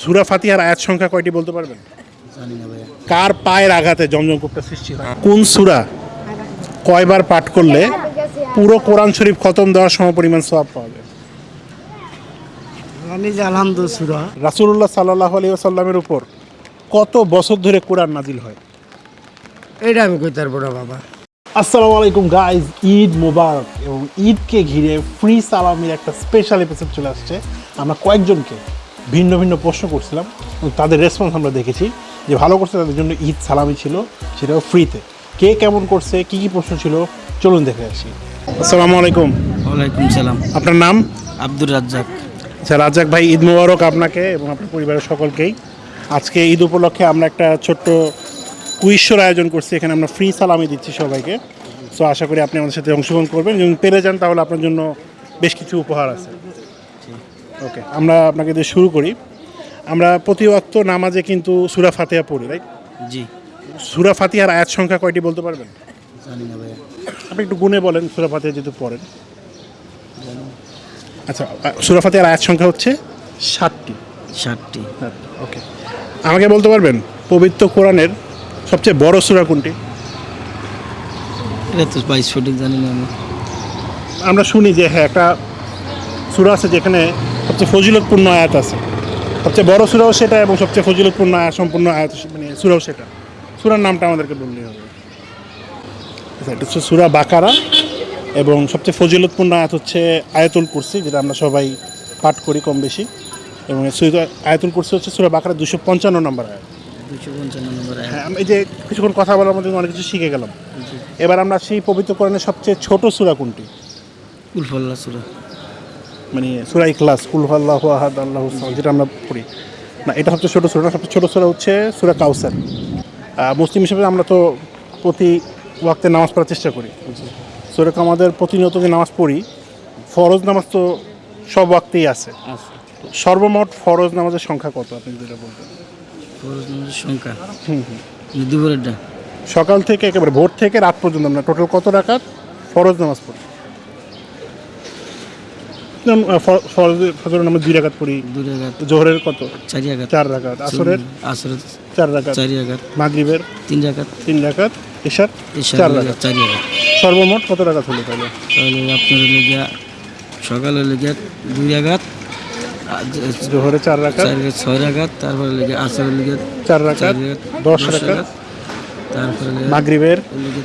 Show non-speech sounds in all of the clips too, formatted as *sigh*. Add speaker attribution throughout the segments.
Speaker 1: সুরা ফাতিহার আয়াত সংখ্যা কয়টি বলতে পারবেন? কার পায়ের আঘাতে জমজম কূপটা সৃষ্টি হয়? কোন সুরা? কয়বার পাঠ করলে পুরো কোরআন শরীফ খতম দেওয়ার সমপরিমাণ সওয়াব পাওয়া যায়? রাসূলুল্লাহ সাল্লাল্লাহু আলাইহি ওয়াসাল্লামের উপর কত বছর ধরে কোরআন নাজিল হয়?
Speaker 2: এটা আমি কইতে পারব না বাবা।
Speaker 1: আসসালামু আলাইকুম গাইজ ঈদ মোবারক এবং ঈদকে ঘিরে ফ্রি সালামির একটা স্পেশাল এপিসোড চলে আসছে। আমরা কয়েকজনকে ভিন্ন ভিন্ন প্রশ্ন করছিলাম তাদের রেসপন্স আমরা দেখেছি যে ভালো করছে তাদের জন্য ঈদ সালামি ছিল সেটাও ফ্রিতে কে কেমন করছে কি কি প্রশ্ন ছিল চলুন দেখে আসি। আসসালামু আলাইকুম।
Speaker 2: ওয়ালাইকুম সালাম।
Speaker 1: আপনার নাম?
Speaker 2: আব্দুর রাজ্জাক।
Speaker 1: আচ্ছা রাজ্জাক ভাই ঈদ মোবারক আপনাকে এবং আপনার পরিবারের সকলকেই। আজকে ঈদ উপলক্ষে আমরা একটা ছোট্ট কুইশ্বর আয়োজন করছি এখানে আমরা ফ্রি সালামি দিচ্ছি সবাইকে। সো আশা করি আপনি আমাদের সাথে অংশগ্রহণ করবেন এবং পেরে যান তাহলে আপনার জন্য বেশ কিছু উপহার আছে। ওকে আমরা আপনাকে দিয়ে শুরু করি। আমরা প্রতি ওয়াক্ত নামাজে কিন্তু সুরা ফাতিহা পড়ি রাইট
Speaker 2: জি।
Speaker 1: সুরা ফাতিহার আয়াত সংখ্যা কয়টি বলতে পারবেন?
Speaker 2: জানি না ভাইয়া।
Speaker 1: আপনি একটু গুনে বলেন সুরা ফাতিহা যেহেতু পড়েন। আচ্ছা সুরা ফাতিহার আয়াত সংখ্যা হচ্ছে ষাটটি।
Speaker 2: ষাটটি।
Speaker 1: ওকে আমাকে বলতে পারবেন পবিত্র কোরআনের সবচেয়ে বড় সুরা কোনটি?
Speaker 2: এটা তো ভাই সঠিক জানি না আমি।
Speaker 1: আমরা শুনি যে হ্যাঁ একটা সূরা আছে যেখানে সবচেয়ে ফজিলতপূর্ণ আয়াত আছে। সবচেয়ে বড় সূরাও সেটা এবং সবচেয়ে ফজিলতপূর্ণ আয়াত সম্পূর্ণ আয়াত মানে সূরাও সেটা। সুরার নামটা আমাদেরকে বললেই হবে। আচ্ছা এটা হচ্ছে সূরা বাকারা এবং সবচেয়ে ফজিলতপূর্ণ আয়াত হচ্ছে আয়াতুল কুরসি যেটা আমরা সবাই পাঠ করি কম বেশি। এবং আয়াতুল কুরসি হচ্ছে সূরা বাকারা দুশো পঞ্চান্ন নম্বর আয়াত।
Speaker 2: দুশো পঞ্চান্ন নম্বর
Speaker 1: হ্যাঁ এই যে কিছুক্ষণ কথা বলার মধ্যে অনেক কিছু শিখে গেলাম। এবার আমরা সেই পবিত্র কোরআনের সবচেয়ে ছোট সূরা কোনটি?
Speaker 2: উলফল্লা সুরা।
Speaker 1: মানে সুরাই ইখলাস কুল আল্লাহু আহাদ আল্লাহু যেটা আমরা পড়ি। না এটা সবচেয়ে ছোটো সূরা সবচেয়ে ছোটো সূরা হচ্ছে সূরা কাউসার। মুসলিম হিসেবে আমরা তো প্রতি ওয়াক্তে নামাজ পড়ার চেষ্টা করি। সূরা আমাদের প্রতিনিয়ত যে নামাজ পড়ি ফরজ নামাজ তো সব ওয়াক্তেই আছে। সর্বমোট ফরজ নামাজের সংখ্যা কত আপনি যেটা বলবেন?
Speaker 2: ফরজ নামাজের সংখ্যা?
Speaker 1: হুম হুম।
Speaker 2: দুপুরেরটা
Speaker 1: সকাল থেকে একেবারে ভোর থেকে রাত পর্যন্ত আমরা টোটাল কত রাকাত? ফরজ নামাজ পড়ি। ফজরের নামাজ দুই রাকাত পড়ি।
Speaker 2: দুই আঘাত
Speaker 1: জোহরের কত?
Speaker 2: চারি আঘাত
Speaker 1: চার রাকাত। আসরের?
Speaker 2: আসরের
Speaker 1: চার রাকাত।
Speaker 2: চারি আঘাত
Speaker 1: মাগরিবের?
Speaker 2: তিন আঘাত
Speaker 1: তিন রাকাত। ইশার চার রাকাত।
Speaker 2: চারি আঘাত
Speaker 1: সর্বমোট কত রাকাত হলো তাহলে?
Speaker 2: তাহলে আপনার হলো গিয়া সকাল গিয়া দুই আঘাত
Speaker 1: জোহরে চার রাকাত।
Speaker 2: ছয় আঘাত তারপরে হলো গিয়া আসর
Speaker 1: চার রাকাত দশ রাকাত।
Speaker 2: তারপরে
Speaker 1: মাগরিবের?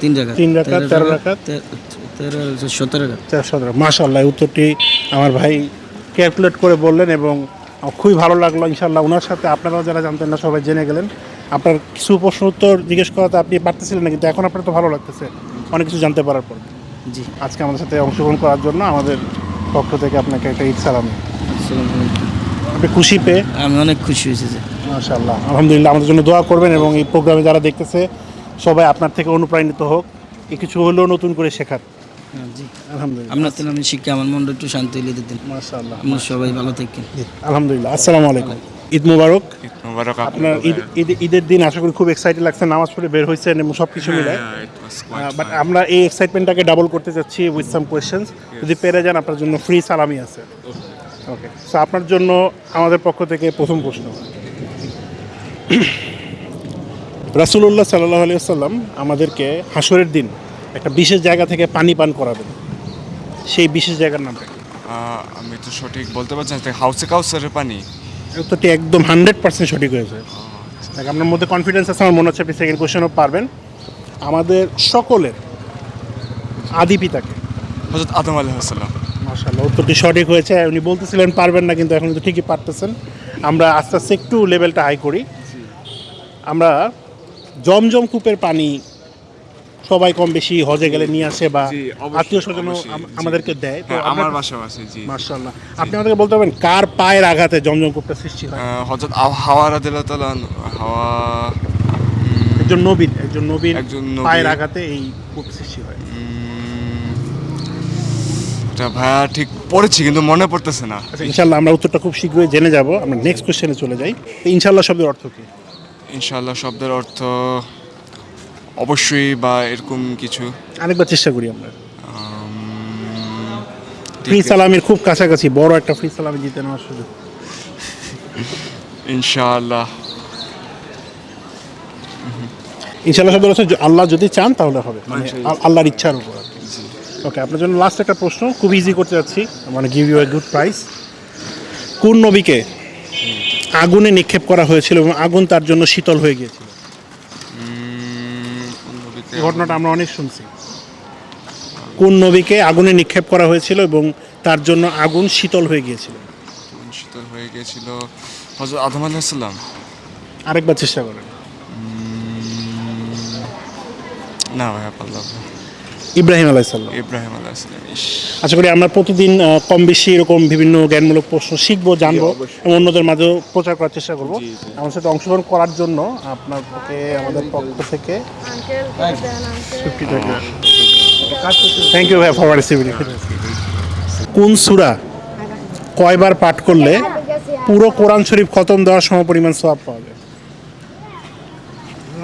Speaker 2: তিন রাকাত।
Speaker 1: তিন রাকাত, তেরো রাকাত।
Speaker 2: সতেরো
Speaker 1: মাশাল্লাহ উত্তরটি আমার ভাই ক্যালকুলেট করে বললেন এবং খুবই ভালো লাগল ইনশাল্লাহ ওনার সাথে আপনারাও যারা জানতেন না সবাই জেনে গেলেন। আপনার কিছু প্রশ্ন উত্তর জিজ্ঞেস করাতে আপনি পারতেছিলেন না কিন্তু এখন আপনার তো ভালো লাগতেছে অনেক কিছু জানতে পারার পর।
Speaker 2: জি।
Speaker 1: আজকে আমাদের সাথে অংশগ্রহণ করার জন্য আমাদের পক্ষ থেকে আপনাকে একটা ঈদ সালাম। আপনি খুশি পেয়ে?
Speaker 2: আমি অনেক খুশি হয়েছি যে
Speaker 1: মাশাল্লাহ আলহামদুলিল্লাহ আমাদের জন্য দোয়া করবেন এবং এই প্রোগ্রামে যারা দেখতেছে সবাই আপনার থেকে অনুপ্রাণিত হোক। কিছু হলেও নতুন করে শেখার।
Speaker 2: জি
Speaker 1: আলহামদুলিল্লাহ।
Speaker 2: আপনার তো আমি শিক্ষা আমার মনটা একটু শান্তি হলে দিতেন।
Speaker 1: মাশাল্লাহ
Speaker 2: আমরা সবাই ভালো থাকেন
Speaker 1: আলহামদুলিল্লাহ আসসালামু আলাইকুম। ঈদ মুবারক।
Speaker 3: মোবারক
Speaker 1: আপনার ঈদ ঈদ- ঈদের দিন আশা করি খুব এক্সাইটেড লাগছে নামাজ পড়ে বের হয়েছেন এবং সব কিছু মিলে বাট আমরা এই এক্সাইটমেন্টটাকে ডাবল করতে চাচ্ছি উইথ সাম কোয়েশ্চেন্স যদি পেরে যান আপনার জন্য ফ্রি সালামি আছে। ওকে সো আপনার জন্য আমাদের পক্ষ থেকে প্রথম প্রশ্ন। *clears throat* রাসুল্লাহ সাল্লাহ আলিয়া সাল্লাম আমাদেরকে হাসরের দিন একটা বিশেষ জায়গা থেকে পানি পান করাবেন। সেই বিশেষ জায়গার নামটা কি?
Speaker 3: আমি তো সঠিক বলতে পারছি না হাউসে কাউসারের পানি?
Speaker 1: উত্তরটি একদম হান্ড্রেড পার্সেন্ট সঠিক হয়েছে। দেখ, আপনার মধ্যে কনফিডেন্স আছে আমার মনে হচ্ছে আপনি সেকেন্ড কোয়েশ্চেনও পারবেন। আমাদের সকলের আদি পিতাকে।
Speaker 3: হজরত আদম আলাইসাল্লাম
Speaker 1: মার্শাল্লাহ উত্তরটি সঠিক হয়েছে উনি বলতেছিলেন পারবেন না কিন্তু এখন কিন্তু ঠিকই পারতেছেন। আমরা আস্তে আস্তে একটু লেভেলটা হাই করি। আমরা জমজম কূপের পানি সবাই কম বেশি হজে গেলে নিয়ে আসে বা আত্মীয়
Speaker 3: জি।
Speaker 1: আমাদেরকে দেয়। তো
Speaker 3: হ্যাঁ আমার বাসাও আছে জি।
Speaker 1: মার্শাল্লাহ আপনি আমাদেরকে বলতে পারবেন কার পায়ের আঘাতে জমজম কূপটা সৃষ্টি হয়?
Speaker 3: আ- হাওয়া রাদিল্লাহ তাআলা হাওয়া
Speaker 1: একজন নবীন একজন নবীন পায়ের আঘাতে এই কূপ সৃষ্টি হয়।
Speaker 3: এটা ভাইয়া ঠিক পড়েছি কিন্তু মনে পড়তেছে না।
Speaker 1: আচ্ছা ইনশাল্লাহ আমরা উত্তরটা খুব শীঘ্রই জেনে যাব। আমরা নেক্সট কোশ্চেনে চলে যাই। তো ইনশাল্লাহ শব্দের অর্থ কি?
Speaker 3: ইনশাআল্লাহ শব্দের অর্থ অবশ্যই বা এরকম কিছু।
Speaker 1: আরেকবার চেষ্টা করি আমরা। ফ্রি সালামির খুব কাছাকাছি বড় একটা ফ্রি সালামি জিতে নেওয়ার সুযোগ।
Speaker 3: ইনশাআল্লাহ।
Speaker 1: ইনশাল্লাহ শব্দ হচ্ছে আল্লাহ যদি চান তাহলে হবে। মানে আল্লাহর ইচ্ছার উপর ওকে আপনার জন্য লাস্ট একটা প্রশ্ন খুব ইজি করতে যাচ্ছি। মানে give you a good price কোন নবীকে আগুনে নিক্ষেপ করা হয়েছিল এবং আগুন তার জন্য শীতল হয়ে গিয়েছিল? এই ঘটনাটা আমরা অনেক শুনছি। কোন নবীকে আগুনে নিক্ষেপ করা হয়েছিল এবং তার জন্য আগুন শীতল হয়ে গিয়েছিল?
Speaker 3: শীতল হয়ে গিয়েছিল। হজরত আদম আলাইসাল্লাম
Speaker 1: আরেকবার চেষ্টা করেন।
Speaker 3: না ভাই পারলাম না।
Speaker 1: ইব্রাহিম আলাইসাল্লাম
Speaker 3: ইব্রাহিম আলাইসাল্লাম
Speaker 1: আশা করি আমরা প্রতিদিন কম বেশি এরকম বিভিন্ন জ্ঞানমূলক প্রশ্ন শিখব জানব এবং অন্যদের মাঝেও প্রচার করার চেষ্টা করব। আমার সাথে অংশগ্রহণ করার জন্য আপনাকে আমাদের পক্ষ থেকে থ্যাংক ইউ ভাই ফর কোন সুরা কয়বার পাঠ করলে পুরো কোরআন শরীফ খতম দেওয়ার সম পরিমাণ সওয়াব পাওয়া যায়?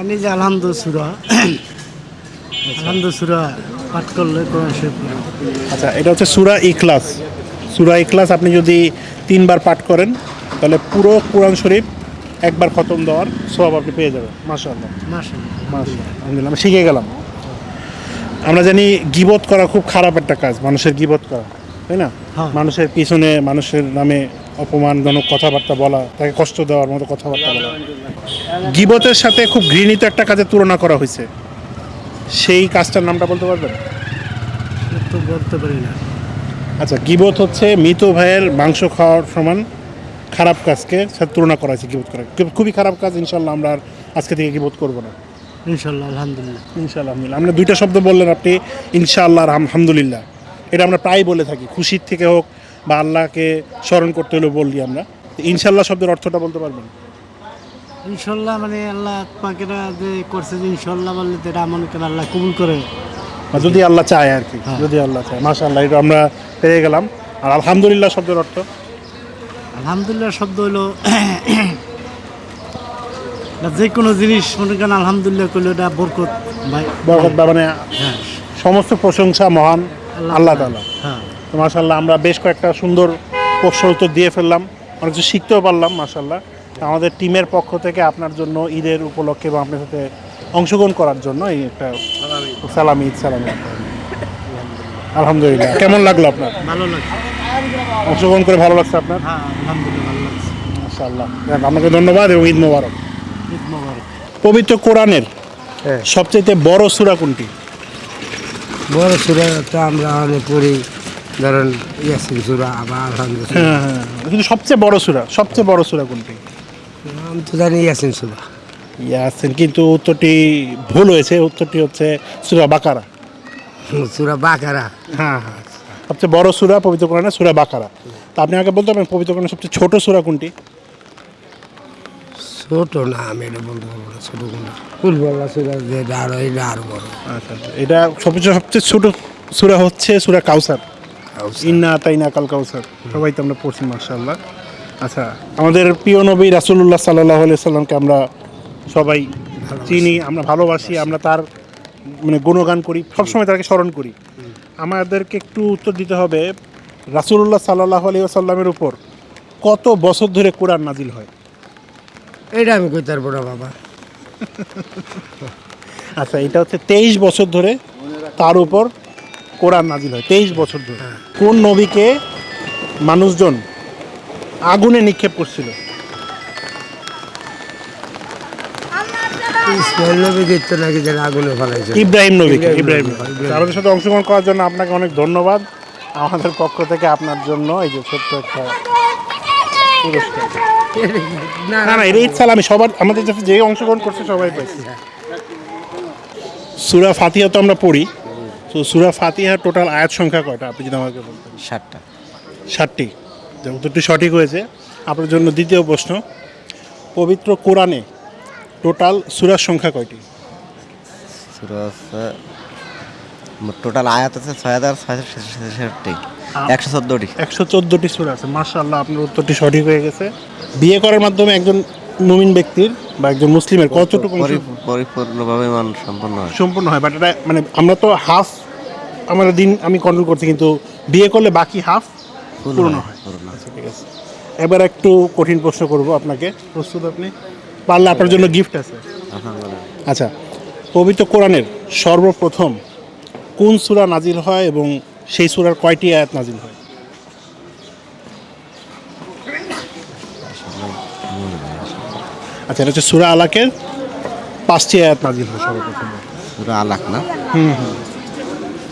Speaker 4: আমি যে আলহামদু সুরা আলহামদু সুরা পাঠ করলে কোরআন শরীফ
Speaker 1: আচ্ছা এটা হচ্ছে সুরা ইখলাস। সুরা ইখলাস আপনি যদি তিনবার পাঠ করেন তাহলে পুরো কোরআন শরীফ একবার খতম দেওয়ার সব আপনি পেয়ে যাবেন। আলহামদুলিল্লাহ আমি শিখে গেলাম। আমরা জানি গিবত করা খুব খারাপ একটা কাজ মানুষের গিবত করা তাই না?
Speaker 4: হ্যাঁ।
Speaker 1: মানুষের পিছনে মানুষের নামে অপমানজনক কথাবার্তা বলা তাকে কষ্ট দেওয়ার মতো কথাবার্তা বলা। গিবতের সাথে খুব ঘৃণিত একটা কাজের তুলনা করা হয়েছে। সেই কাজটার নামটা বলতে পারবেন?
Speaker 4: তো বলতে পারি না।
Speaker 1: আচ্ছা গিবত হচ্ছে মৃত ভাইয়ের মাংস খাওয়ার সমান খারাপ কাজকে সাথে তুলনা করা হয়েছে গিবত করা খুবই খারাপ কাজ ইনশাল্লাহ আমরা আর আজকে থেকে গিবত করব না।
Speaker 4: ইনশাল্লাহ আলহামদুলিল্লাহ।
Speaker 1: ইনশাআল্লাহ আলহামদুলিল্লাহ। আমরা দুইটা শব্দ বললেন আপনি ইনশাআল্লাহ আর আলহামদুলিল্লাহ। এটা আমরা প্রায় বলে থাকি খুশির থেকে হোক বা আল্লাহকে স্মরণ করতে হলেও বলি আমরা। তো ইনশাআল্লাহ শব্দের অর্থটা বলতে পারবেন?
Speaker 4: ইনশাল্লাহ মানে আল্লাহ পাকেরা যে করছে যে ইনশাল্লাহ বললে তো এটা করেন আল্লাহ কবুল করে।
Speaker 1: যদি আল্লাহ চায় আর কি
Speaker 4: হ্যাঁ।
Speaker 1: যদি আল্লাহ চায়। মাশাআল্লাহ এটা আমরা পেয়ে গেলাম। আর আলহামদুলিল্লাহ শব্দের অর্থ?
Speaker 4: আলহামদুলিল্লাহ শব্দ হলো যে কোনো জিনিস মনে করেন আলহামদুলিল্লাহ করলে এটা বরকত ভাই।
Speaker 1: বরকত বা মানে
Speaker 4: হ্যাঁ।
Speaker 1: সমস্ত প্রশংসা মহান আল্লাহ তাআলা।
Speaker 4: হ্যাঁ।
Speaker 1: তো মাশাল্লাহ আমরা বেশ কয়েকটা সুন্দর প্রশ্ন উত্তর দিয়ে ফেললাম। অনেক কিছু শিখতেও পারলাম মাশাল্লাহ আমাদের টিমের পক্ষ থেকে আপনার জন্য ঈদের উপলক্ষে বা আপনার সাথে অংশগ্রহণ করার জন্য এই একটা সালামি। ঈদ সালামি। আলহামদুলিল্লাহ। কেমন লাগল আপনার?
Speaker 4: ভালো লাগছে।
Speaker 1: অংশগ্রহণ করে ভালো লাগছে আপনার?
Speaker 4: হ্যাঁ আলহামদুলিল্লাহ
Speaker 1: মাশাল্লাহ আপনাকে ধন্যবাদ এবং ঈদ মোবারক।
Speaker 4: ঈদ মোবারক।
Speaker 1: পবিত্র কোরআনের
Speaker 4: হ্যাঁ।
Speaker 1: সবচেয়ে বড় সুরা কোনটি?
Speaker 5: বড় সুরা তো আমরা অনেক পড়ি ধরেন ইয়াসিন সুরা আবার আলহামদুলিল্লাহ।
Speaker 1: হ্যাঁ হ্যাঁ। কিন্তু সবচেয়ে বড় সূরা সবচেয়ে বড় সূরা কোনটি?
Speaker 5: আমি তো জানি ইয়াসিন সুরা
Speaker 1: ইয়াসিন কিন্তু উত্তরটি ভুল হয়েছে উত্তরটি হচ্ছে সুরা বাকারা।
Speaker 5: সুরা বাকারা?
Speaker 1: হ্যাঁ হ্যাঁ সবচেয়ে বড় সূরা পবিত্র কোরআনে সূরা বাকারা। তা আপনি আগে বলতে পারেন পবিত্র কোরআনের সবচেয়ে ছোট সূরা কোনটি?
Speaker 5: ছোট না আমি এটা বলতে পারব না ছোট কোনটা? ফুলবল্লা সুরা যেটা এটা বড়।
Speaker 1: আচ্ছা আচ্ছা। এটা সবচেয়ে সবচেয়ে ছোট সূরা হচ্ছে সূরা কাউসার। ইন্না তাইনা কাল কাউসার। সবাই তো আমরা পড়ছি মার্শাল্লাহ আচ্ছা আমাদের প্রিয় নবী রাসূলুল্লাহ সাল্লাহ সাল্লামকে আমরা সবাই চিনি আমরা ভালোবাসি আমরা তার মানে গুণগান করি সবসময় তাকে স্মরণ করি। আমাদেরকে একটু উত্তর দিতে হবে রাসূলুল্লাহ সাল্লাহ আলিয়া সাল্লামের উপর কত বছর ধরে কোরআন নাজিল হয়?
Speaker 5: এটা আমি কইতে পারব না বাবা? *laughs*
Speaker 1: আচ্ছা এটা হচ্ছে তেইশ বছর ধরে তার উপর কোরআন নাজিল হয় তেইশ বছর ধরে। কোন নবীকে মানুষজন আগুনে নিক্ষেপ করছিল।
Speaker 5: ইসমাইল নবী গীত নাকি যেন আগুনে ফেলাইছে।
Speaker 1: ইব্রাহিম নবীকে সাথে অংশগ্রহণ করার জন্য আপনাকে অনেক ধন্যবাদ। আমাদের পক্ষ থেকে আপনার জন্য এই যে ছোট্ট একটা পুরস্কার
Speaker 5: না
Speaker 1: না এটা আমি সবার আমাদের সাথে যে অংশগ্রহণ করছে সবাই পাইছে। সুরা ফাতিহা তো আমরা পড়ি। তো সুরা ফাতিহার টোটাল আয়াত সংখ্যা কয়টা? আপনি যদি আমাকে বলতেন।
Speaker 2: ষাটটা
Speaker 1: ষাটটি উত্তরটি সঠিক হয়েছে। আপনার জন্য দ্বিতীয় প্রশ্ন পবিত্র কোরআনে টোটাল সুরার সংখ্যা কয়টি?
Speaker 6: টোটাল আয়াত আছে ছয় হাজার একশো চোদ্দোটি।
Speaker 1: একশো চোদ্দোটি সুরা আছে মার্শাল্লাহ আপনার উত্তরটি সঠিক হয়ে গেছে। বিয়ে করার মাধ্যমে একজন মুমিন ব্যক্তির বা একজন মুসলিমের কতটুকু
Speaker 6: পরিপূর্ণভাবে মান সম্পন্ন হয়।
Speaker 1: সম্পূর্ণ হয় বাট এটা মানে আমরা তো হাফ আমাদের দিন আমি কন্ট্রোল করছি কিন্তু বিয়ে করলে বাকি হাফ
Speaker 6: পূর্ণ হয়,
Speaker 1: হয়। আচ্ছা ঠিক আছে। এবার একটু কঠিন প্রশ্ন করব আপনাকে। প্রস্তুত আপনি? পারলে আপনার জন্য গিফট আছে। আচ্ছা পবিত্র কোরআনের সর্বপ্রথম কোন সূরা নাজিল হয় এবং সেই সুরার কয়টি আয়াত নাজিল হয়? আচ্ছা এটা হচ্ছে সূরা আলাকের পাঁচটি আয়াত নাজিল হয় সর্বপ্রথম।
Speaker 6: সুরা আলাক না? হুম হুম।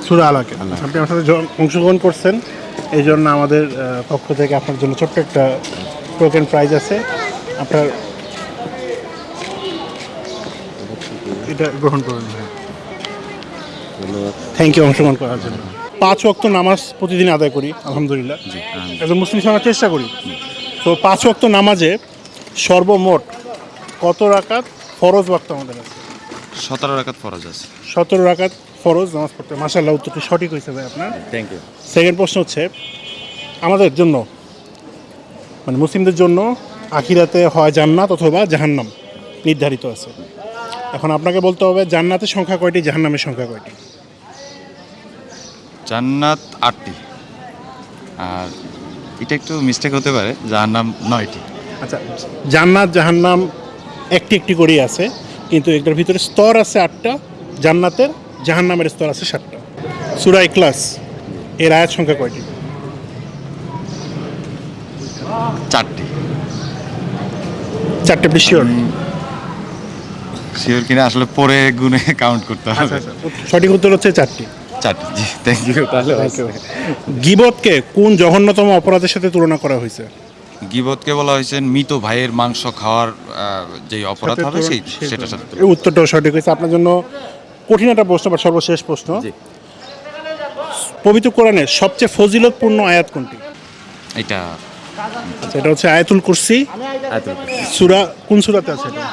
Speaker 1: সুরা আলাকে। আপনি আমার সাথে অংশগ্রহণ করছেন। এই জন্য আমাদের পক্ষ থেকে আপনার জন্য ছোট্ট একটা টোকেন প্রাইজ আছে। আপনার এটা গ্রহণ করুন থ্যাংক ইউ অংশগ্রহণ করার জন্য। পাঁচ ওয়াক্ত নামাজ প্রতিদিন আদায় করি আলহামদুলিল্লাহ। একজন মুসলিম সমাজ চেষ্টা করি। তো পাঁচ ওয়াক্ত নামাজে সর্বমোট কত রাকাত ফরজ ওয়াক্ত আমাদের আছে?
Speaker 7: সতেরো রাখাত ফরজ আছে।
Speaker 1: সতেরো রাকাত ফরজ নামাজ পড়তে। মাসাল্লাহ উত্তরটি সঠিক হয়েছে ভাই আপনার।
Speaker 7: থ্যাংক ইউ
Speaker 1: সেকেন্ড প্রশ্ন হচ্ছে আমাদের জন্য মানে মুসলিমদের জন্য আখিরাতে হয় জান্নাত অথবা জাহান্নাম নির্ধারিত আছে। এখন আপনাকে বলতে হবে জান্নাতের সংখ্যা কয়টি জাহান্নামের সংখ্যা কয়টি?
Speaker 7: জান্নাত আটটি। আর এটা একটু মিস্টেক হতে পারে যার নাম নয়টি।
Speaker 1: আচ্ছা জান্নাত জাহান্নাম একটি একটি করেই আছে। কিন্তু এটার ভিতরে স্তর আছে আটটা জান্নাতের জাহান্নামের স্তর আছে সাতটা। সুরাই ক্লাস এর আয়াত সংখ্যা কয়টি?
Speaker 7: চারটি।
Speaker 1: চারটে শিওর
Speaker 7: শিওর কিনা আসলে পরে গুনে কাউন্ট করতে হবে।
Speaker 1: সঠিক উত্তর হচ্ছে চারটি।
Speaker 7: চারটি জি থ্যাংক ইউ তাহলে
Speaker 1: গিবতকে কোন জঘন্যতম অপরাধের সাথে তুলনা করা হয়েছে?
Speaker 7: গিবতকে বলা হয়েছে মৃত ভাইয়ের মাংস খাওয়ার যে অপরাধ হবে সেই সাথে
Speaker 1: এই উত্তরটাও সঠিক হয়েছে। আপনার জন্য কঠিন একটা প্রশ্ন বা সর্বশেষ প্রশ্ন। পবিত্র কোরআনের সবচেয়ে ফজিলতপূর্ণ আয়াত কোনটি?
Speaker 7: এটা
Speaker 1: সেটা হচ্ছে আয়াতুল কুরসি।
Speaker 7: আয়াতুল
Speaker 1: সুরা কোন সুরাতে আছে এটা?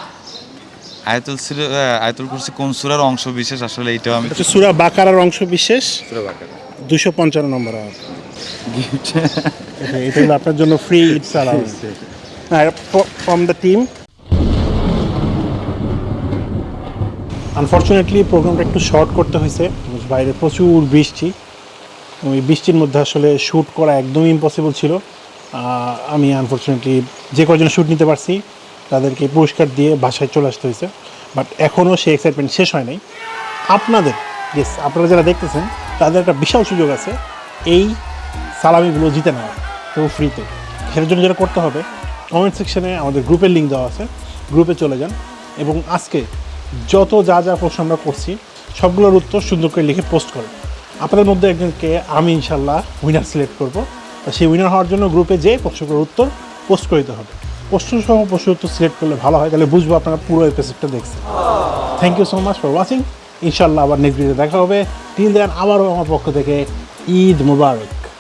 Speaker 7: আয়াতুল সির আয়াতুল কুরসি কোন সুরার অংশ বিশেষ আসলে
Speaker 1: এটা আমি সুরা বাকারার অংশ বিশেষ বাকারা। দুশো পঞ্চান্ন নম্বর আয়াত। *laughs* এটা আপনার জন্য free it's allowance from the team unfortunately প্রোগ্রামটা একটু শর্ট করতে হয়েছে। বাইরে প্রচুর বৃষ্টি। ওই বৃষ্টির মধ্যে আসলে শ্যুট করা একদমই ইম্পসিবল ছিল। আমি আনফর্চুনেটলি যে কজন শ্যুট নিতে পারছি তাদেরকে পুরস্কার দিয়ে বাসায় চলে আসতে হয়েছে। বাট এখনও সেই এক্সাইটমেন্ট শেষ হয় নাই। আপনাদের ইয়েস আপনারা যারা দেখতেছেন তাদের একটা বিশাল সুযোগ আছে। এই সালামিগুলো জিতে নেওয়ার তো ফ্রিতে সেটার জন্য যেটা করতে হবে কমেন্ট সেকশনে আমাদের গ্রুপের লিঙ্ক দেওয়া আছে। গ্রুপে চলে যান এবং আজকে যত যা যা প্রশ্ন আমরা করছি, সবগুলোর উত্তর সুন্দর করে লিখে পোস্ট করেন। আপনাদের মধ্যে একজনকে আমি ইনশাল্লাহ উইনার সিলেক্ট করব। তা সেই উইনার হওয়ার জন্য গ্রুপে যে প্রশ্নগুলোর উত্তর পোস্ট করে দিতে হবে। প্রশ্ন সহ প্রশ্ন উত্তর সিলেক্ট করলে ভালো হয়, তাহলে বুঝব আপনারা পুরো এপিসোডটা দেখছেন। Thank you so much for watching ইনশাল্লাহ আবার নেক্সট ভিডিও দেখা হবে। টিল দেন আবারও আমার পক্ষ থেকে ঈদ মুবারক।